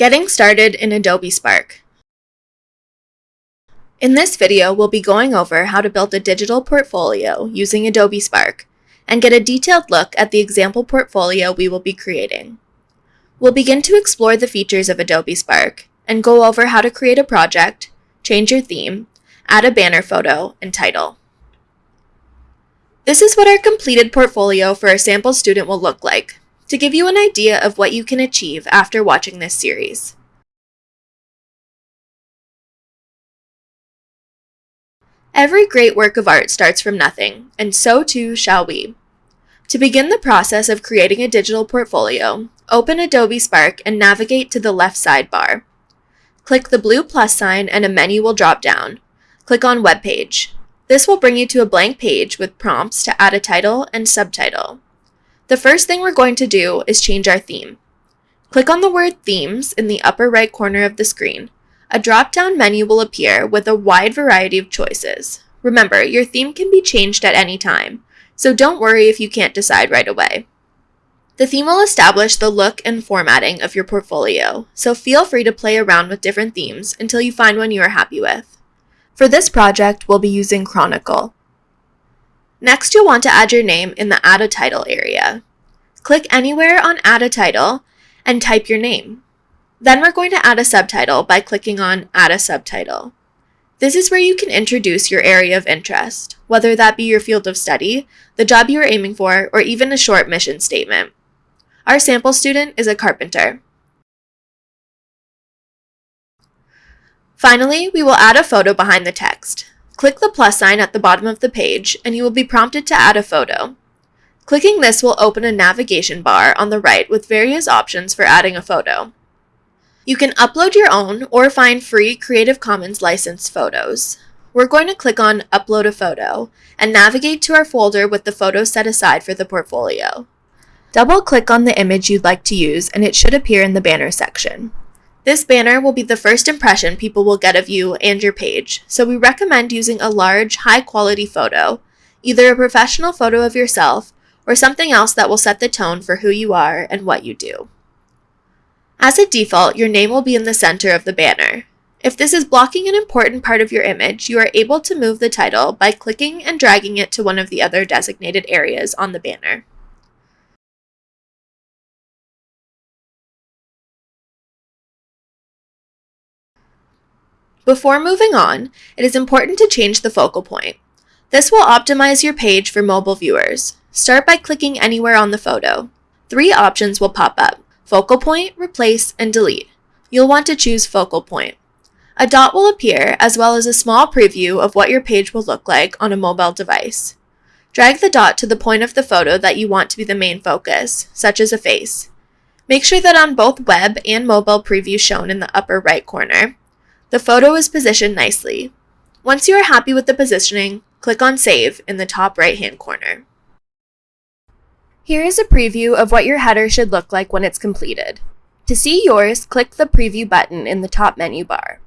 Getting started in Adobe Spark. In this video, we'll be going over how to build a digital portfolio using Adobe Spark and get a detailed look at the example portfolio we will be creating. We'll begin to explore the features of Adobe Spark and go over how to create a project, change your theme, add a banner photo, and title. This is what our completed portfolio for a sample student will look like, to give you an idea of what you can achieve after watching this series. Every great work of art starts from nothing, and so too shall we. To begin the process of creating a digital portfolio, open Adobe Spark and navigate to the left sidebar. Click the blue plus sign and a menu will drop down. Click on Web Page. This will bring you to a blank page with prompts to add a title and subtitle. The first thing we're going to do is change our theme. Click on the word Themes in the upper right corner of the screen. A drop-down menu will appear with a wide variety of choices. Remember, your theme can be changed at any time, so don't worry if you can't decide right away. The theme will establish the look and formatting of your portfolio, so feel free to play around with different themes until you find one you are happy with. For this project, we'll be using Chronicle. Next, you'll want to add your name in the Add a Title area. Click anywhere on Add a Title and type your name. Then we're going to add a subtitle by clicking on Add a Subtitle. This is where you can introduce your area of interest, whether that be your field of study, the job you are aiming for, or even a short mission statement. Our sample student is a carpenter. Finally, we will add a photo behind the text. Click the plus sign at the bottom of the page, and you will be prompted to add a photo. Clicking this will open a navigation bar on the right with various options for adding a photo. You can upload your own or find free Creative Commons licensed photos. We're going to click on Upload a Photo and navigate to our folder with the photos set aside for the portfolio. Double-click on the image you'd like to use and it should appear in the banner section. This banner will be the first impression people will get of you and your page, so we recommend using a large, high-quality photo, either a professional photo of yourself or something else that will set the tone for who you are and what you do. As a default, your name will be in the center of the banner. If this is blocking an important part of your image, you are able to move the title by clicking and dragging it to one of the other designated areas on the banner. Before moving on, it is important to change the focal point. This will optimize your page for mobile viewers. Start by clicking anywhere on the photo. Three options will pop up, focal point, replace, and delete. You'll want to choose focal point. A dot will appear, as well as a small preview of what your page will look like on a mobile device. Drag the dot to the point of the photo that you want to be the main focus, such as a face. Make sure that on both web and mobile preview shown in the upper right corner, the photo is positioned nicely. Once you are happy with the positioning, click on Save in the top right-hand corner. Here is a preview of what your header should look like when it's completed. To see yours, click the Preview button in the top menu bar.